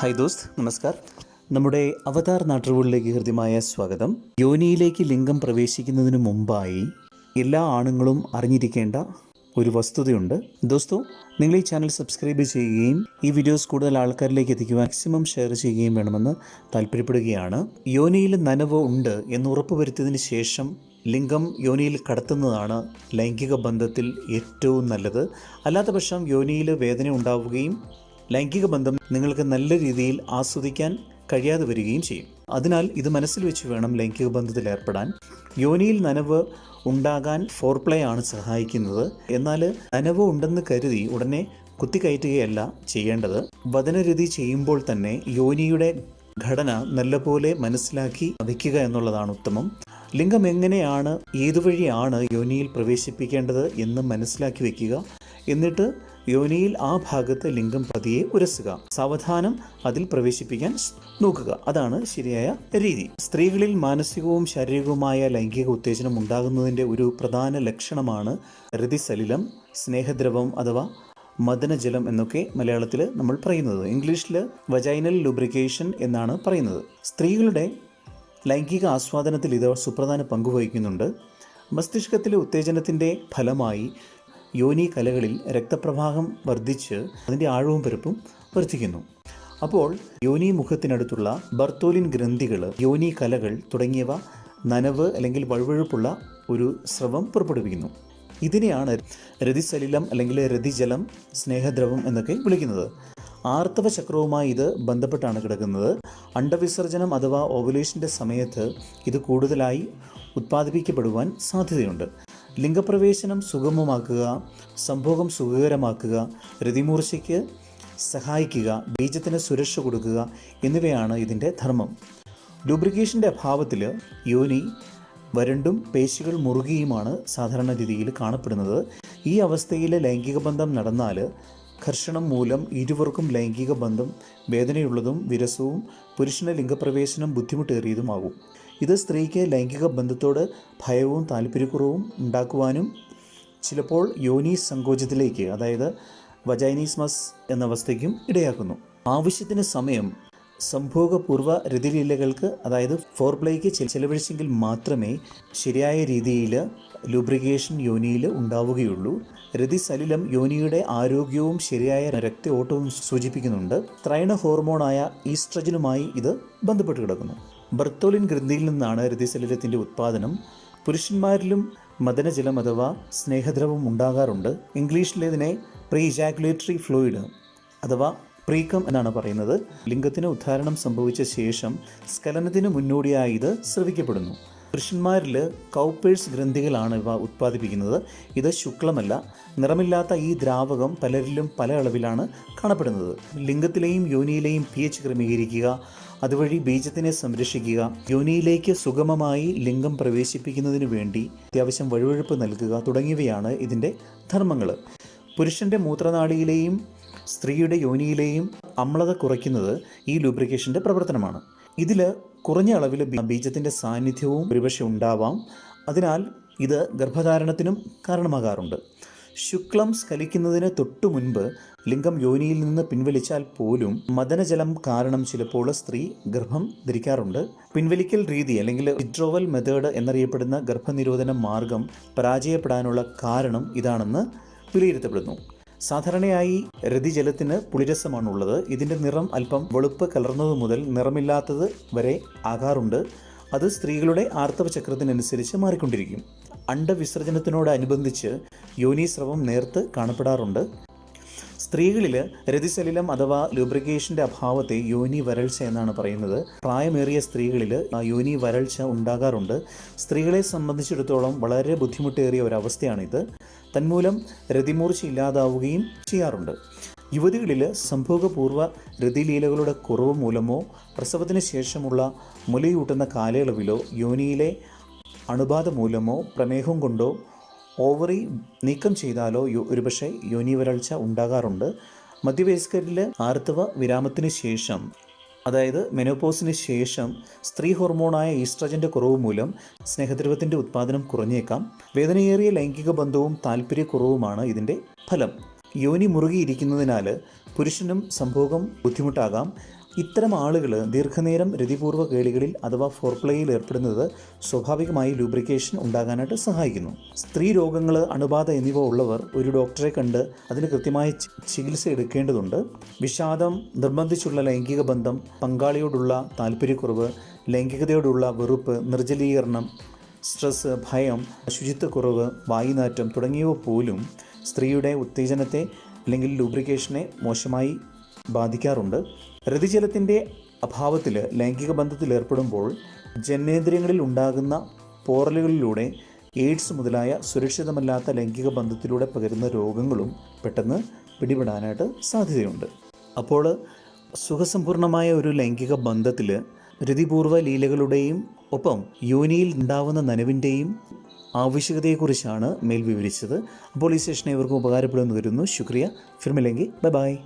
Hi ദോസ്ത് നമസ്കാർ. നമ്മുടെ അവതാർ നാട്ടുകളിലേക്ക് ഹൃദ്യമായ സ്വാഗതം. യോനിയിലേക്ക് ലിംഗം പ്രവേശിക്കുന്നതിന് മുമ്പായി എല്ലാ ആണുങ്ങളും അറിഞ്ഞിരിക്കേണ്ട ഒരു വസ്തുതയുണ്ട്. ദോസ്തോ നിങ്ങൾ ഈ ചാനൽ സബ്സ്ക്രൈബ് ചെയ്യുകയും ഈ വീഡിയോസ് കൂടുതൽ ആൾക്കാരിലേക്ക് എത്തിക്കുവാൻ മാക്സിമം ഷെയർ ചെയ്യുകയും വേണമെന്ന് താല്പര്യപ്പെടുകയാണ്. യോനിയിൽ നനവ് ഉണ്ട് എന്ന് ഉറപ്പുവരുത്തിയതിന് ശേഷം ലിംഗം യോനിയിൽ കടത്തുന്നതാണ് ലൈംഗിക ബന്ധത്തിൽ ഏറ്റവും നല്ലത്. അല്ലാത്ത പക്ഷം യോനിയിൽ വേദന ഉണ്ടാവുകയും ലൈംഗിക ബന്ധം നിങ്ങൾക്ക് നല്ല രീതിയിൽ ആസ്വദിക്കാൻ കഴിയാതെ വരികയും ചെയ്യും. അതിനാൽ ഇത് മനസ്സിൽ വെച്ച് വേണം ലൈംഗിക ബന്ധത്തിൽ ഏർപ്പെടാൻ. യോനിയിൽ നനവ് ഉണ്ടാകാൻ ഫോർപ്ലേ ആണ് സഹായിക്കുന്നത്. എന്നാൽ നനവ് ഉണ്ടെന്ന് കരുതി ഉടനെ കുത്തിക്കയറ്റുകയല്ല ചെയ്യേണ്ടത്. വചനരീതി ചെയ്യുമ്പോൾ തന്നെ യോനിയുടെ ഘടന നല്ലപോലെ മനസ്സിലാക്കി വയ്ക്കുക എന്നുള്ളതാണ് ഉത്തമം. ലിംഗം എങ്ങനെയാണ് ഏതുവഴിയാണ് യോനിയിൽ പ്രവേശിപ്പിക്കേണ്ടത് എന്ന് മനസ്സിലാക്കി വയ്ക്കുക. എന്നിട്ട് യോനിയിൽ ആ ഭാഗത്ത് ലിംഗം പതിയെ ഉരസുക. സാവധാനം അതിൽ പ്രവേശിപ്പിക്കാൻ നോക്കുക. അതാണ് ശരിയായ രീതി. സ്ത്രീകളിൽ മാനസികവും ശാരീരികവുമായ ലൈംഗിക ഉത്തേജനം ഉണ്ടാകുന്നതിന്റെ ഒരു പ്രധാന ലക്ഷണമാണ് രതിസലിലം സ്നേഹദ്രവം അഥവാ മദനജലം എന്നൊക്കെ മലയാളത്തിൽ നമ്മൾ പറയുന്നത്. ഇംഗ്ലീഷിൽ വജൈനൽ ലുബ്രിക്കേഷൻ എന്നാണ് പറയുന്നത്. സ്ത്രീകളുടെ ലൈംഗിക ആസ്വാദനത്തിൽ ഇത് സുപ്രധാന പങ്കുവഹിക്കുന്നുണ്ട് മസ്തിഷ്കത്തിലെ ഉത്തേജനത്തിന്റെ ഫലമായി യോനി കലകളിൽ രക്തപ്രവാഹം വർദ്ധിച്ച് അതിന്റെ ആഴവും പരപ്പും വർദ്ധിക്കുന്നു. അപ്പോൾ യോനി മുഖത്തിനടുത്തുള്ള ബർത്തോലിൻ ഗ്രന്ഥികൾ യോനി കലകൾ തുടങ്ങിയവ നനവ് അല്ലെങ്കിൽ വഴുവഴുപ്പുള്ള ഒരു സ്രവം പുറപ്പെടുവിക്കുന്നു. ഇതിനെയാണ് രതിസലിലം അല്ലെങ്കിൽ രതിജലം സ്നേഹദ്രവം എന്നൊക്കെ വിളിക്കുന്നത്. ആർത്തവ ചക്രവുമായി ഇത് ബന്ധപ്പെട്ടാണ് കിടക്കുന്നത്. അണ്ടവിസർജനം അഥവാ ഓവുലേഷന്റെ സമയത്ത് ഇത് കൂടുതലായി ഉത്പാദിപ്പിക്കപ്പെടുവാൻ സാധ്യതയുണ്ട്. ലിംഗപ്രവേശനം സുഗമമാക്കുക സംഭോഗം സുഖകരമാക്കുക രതിമൂർച്ചയ്ക്ക് സഹായിക്കുക ബീജത്തിന് സുരക്ഷ കൊടുക്കുക എന്നിവയാണ് ഇതിന്റെ ധർമ്മം. ലൂബ്രിക്കേഷന്റെ അഭാവത്തിൽ യോനി വരണ്ടും പേശികൾ മുറുകിയുമാണ് സാധാരണ രീതിയിൽ കാണപ്പെടുന്നത്. ഈ അവസ്ഥയിൽ ലൈംഗിക ബന്ധം നടന്നാൽ ഘർഷണം മൂലം ഇരുവർക്കും ലൈംഗിക ബന്ധം വേദനയുള്ളതും വിരസവും പുരുഷന് ലിംഗപ്രവേശനം ബുദ്ധിമുട്ടേറിയതുമാകും. ഇത് സ്ത്രീക്ക് ലൈംഗിക ബന്ധത്തോട് ഭയവും താല്പര്യക്കുറവും ഉണ്ടാക്കുവാനും ചിലപ്പോൾ യോനി സങ്കോചത്തിലേക്ക് അതായത് വജൈനീസ്മസ് എന്ന അവസ്ഥയ്ക്കും ഇടയാക്കുന്നു. ആവശ്യത്തിന് സമയം സംഭോഗപൂർവ രതിലീലകൾക്ക് അതായത് ഫോർപ്ലേക്ക് ചെലവഴിച്ചെങ്കിൽ മാത്രമേ ശരിയായ രീതിയിൽ ലൂബ്രിക്കേഷൻ യോനിയിൽ ഉണ്ടാവുകയുള്ളൂ. രതിസലിലം യോനിയുടെ ആരോഗ്യവും ശരിയായ രക്ത ഓട്ടവും സൂചിപ്പിക്കുന്നുണ്ട്. ത്രൈണ ഹോർമോണായ ഈസ്ട്രജനുമായി ഇത് ബന്ധപ്പെട്ട് കിടക്കുന്നു. ബർത്തോലിൻ ഗ്രന്ഥിയിൽ നിന്നാണ് രതിസലിലത്തിന്റെ ഉത്പാദനം. പുരുഷന്മാരിലും മദനജലം അഥവാ സ്നേഹദ്രവം ഉണ്ടാകാറുണ്ട്. ഇംഗ്ലീഷിലേതിനെ പ്രീ ഇജാക്കുലേറ്ററി ഫ്ലൂയിഡ് അഥവാ പ്രീക്കം എന്നാണ് പറയുന്നത്. ലിംഗത്തിന് ഉദ്ധാരണം സംഭവിച്ച ശേഷം സ്ഖലനത്തിന് മുന്നോടിയായി ഇത് ശ്രവിക്കപ്പെടുന്നു. പുരുഷന്മാരിൽ കൗപ്പേഴ്സ് ഗ്രന്ഥികളാണ് ഇവ ഉത്പാദിപ്പിക്കുന്നത്. ഇത് ശുക്ലമല്ല നിറമില്ലാത്ത ഈ ദ്രാവകം പലരിലും പല അളവിലാണ് കാണപ്പെടുന്നത്. ലിംഗത്തിലെയും യോനിയിലെയും പി എച്ച് ക്രമീകരിക്കുക അതുവഴി ബീജത്തിനെ സംരക്ഷിക്കുക യോനിയിലേക്ക് സുഗമമായി ലിംഗം പ്രവേശിപ്പിക്കുന്നതിന് വേണ്ടി അത്യാവശ്യം വഴുവഴുപ്പ് നൽകുക തുടങ്ങിയവയാണ് ഇതിന്റെ ധർമ്മങ്ങൾ പുരുഷന്റെ മൂത്രനാളിയിലെയും സ്ത്രീയുടെ യോനിയിലെയും അമ്ലത കുറയ്ക്കുന്നത് ഈ ലൂബ്രിക്കേഷന്റെ പ്രവർത്തനമാണ്. ഇതിൽ കുറഞ്ഞ അളവിൽ ബീജത്തിന്റെ സാന്നിധ്യവും ഒരുപക്ഷെ ഉണ്ടാവാം. അതിനാൽ ഇത് ഗർഭധാരണത്തിനും കാരണമാകാറുണ്ട്. ശുക്ലം സ്കലിക്കുന്നതിന് തൊട്ടു മുൻപ് ലിംഗം യോനിയിൽ നിന്ന് പിൻവലിച്ചാൽ പോലും മദനജലം കാരണം ചിലപ്പോൾ സ്ത്രീ ഗർഭം ധരിക്കാറുണ്ട്. പിൻവലിക്കൽ രീതി അല്ലെങ്കിൽ വിഡ്രോവൽ മെത്തേഡ് എന്നറിയപ്പെടുന്ന ഗർഭനിരോധന മാർഗം പരാജയപ്പെടാനുള്ള കാരണം ഇതാണെന്ന് വിലയിരുത്തപ്പെടുന്നു. സാധാരണയായി രതിജലത്തിന് പുളിരസമാണുള്ളത്. ഇതിന്റെ നിറം അല്പം വെളുപ്പ് കലർന്നത് മുതൽ നിറമില്ലാത്തത് വരെ ആകാറുണ്ട്. അത് സ്ത്രീകളുടെ ആർത്തവ ചക്രത്തിനനുസരിച്ച് മാറിക്കൊണ്ടിരിക്കും. അണ്ടവിസർജനത്തിനോടനുബന്ധിച്ച് യോനീസ്രവം നേർത്ത് കാണപ്പെടാറുണ്ട്. സ്ത്രീകളിൽ രതിസലിലം അഥവാ ലൂബ്രിക്കേഷന്റെ അഭാവത്തെ യോനി വരൾച്ച എന്നാണ് പറയുന്നത്. പ്രായമേറിയ സ്ത്രീകളിൽ യോനി വരൾച്ച ഉണ്ടാകാറുണ്ട്. സ്ത്രീകളെ സംബന്ധിച്ചിടത്തോളം വളരെ ബുദ്ധിമുട്ടേറിയ ഒരവസ്ഥയാണിത്. തന്മൂലം രതിമൂർച്ച ഇല്ലാതാവുകയും ചെയ്യാറുണ്ട്. യുവതികളിൽ സംഭോഗപൂർവ രതിലീലകളുടെ കുറവ് മൂലമോ പ്രസവത്തിന് ശേഷമുള്ള മുലയൂട്ടുന്ന കാലയളവിലോ യോനിയിലെ അണുബാധ മൂലമോ പ്രമേഹം കൊണ്ടോ ഓവറി നീക്കം ചെയ്താലോ ഒരുപക്ഷെ യോനി വരൾച്ച ഉണ്ടാകാറുണ്ട്. മധ്യവയസ്കരിൽ ആർത്തവ വിരാമത്തിന് ശേഷം അതായത് മെനോപോസിന് ശേഷം സ്ത്രീ ഹോർമോണായ ഈസ്ട്രജന്റെ കുറവ് മൂലം സ്നേഹദ്രവത്തിന്റെ ഉത്പാദനം കുറഞ്ഞേക്കാം. വേദനയേറിയ ലൈംഗിക ബന്ധവും താല്പര്യക്കുറവുമാണ് ഇതിന്റെ ഫലം. യോനി മുറുകിയിരിക്കുന്നതിനാൽ പുരുഷനും സംഭോഗം ബുദ്ധിമുട്ടാകാം. ഇത്തരം ആളുകൾ ദീർഘനേരം രതിപൂർവ കേളികളിൽ അഥവാ ഫോർപ്ലേയിൽ ഏർപ്പെടുന്നത് സ്വാഭാവികമായി ലൂബ്രിക്കേഷൻ ഉണ്ടാകാനായിട്ട് സഹായിക്കുന്നു. സ്ത്രീ രോഗങ്ങൾ അണുബാധ എന്നിവ ഉള്ളവർ ഒരു ഡോക്ടറെ കണ്ട് അതിന് കൃത്യമായ ചികിത്സ എടുക്കേണ്ടതുണ്ട്. വിഷാദം നിർബന്ധിച്ചുള്ള ലൈംഗിക ബന്ധം പങ്കാളിയോടുള്ള താല്പര്യക്കുറവ് ലൈംഗികതയോടുള്ള വെറുപ്പ് നിർജലീകരണം സ്ട്രെസ് ഭയം ശുചിത്വക്കുറവ് വായുനാറ്റം തുടങ്ങിയവ പോലും സ്ത്രീയുടെ ഉത്തേജനത്തെ അല്ലെങ്കിൽ ലൂബ്രിക്കേഷനെ മോശമായി ബാധിക്കാറുണ്ട്. രതിജലത്തിന്റെ അഭാവത്തിൽ ലൈംഗിക ബന്ധത്തിൽ ഏർപ്പെടുമ്പോൾ ജനേന്ദ്രിയങ്ങളിൽ ഉണ്ടാകുന്ന പോറലുകളിലൂടെ എയ്ഡ്സ് മുതലായ സുരക്ഷിതമല്ലാത്ത ലൈംഗിക ബന്ധത്തിലൂടെ പകരുന്ന രോഗങ്ങളും പെട്ടെന്ന് പിടിപെടാനായിട്ട് സാധ്യതയുണ്ട്. അപ്പോൾ സുഖസമ്പൂർണമായ ഒരു ലൈംഗിക ബന്ധത്തിൽ രതിപൂർവ ലീലകളുടെയും ഒപ്പം യോനിയിൽ ഉണ്ടാവുന്ന നനവിന്റെയും ആവശ്യകതയെക്കുറിച്ചാണ് മേൽ വിവരിച്ചത്. അപ്പോൾ ഈ സെഷൻ ഇവർക്കും ഉപകാരപ്പെടുമെന്ന് കരുതുന്നു. ശുക്രിയ. ഫിർമില്ലെങ്കിൽ ബൈ ബൈ.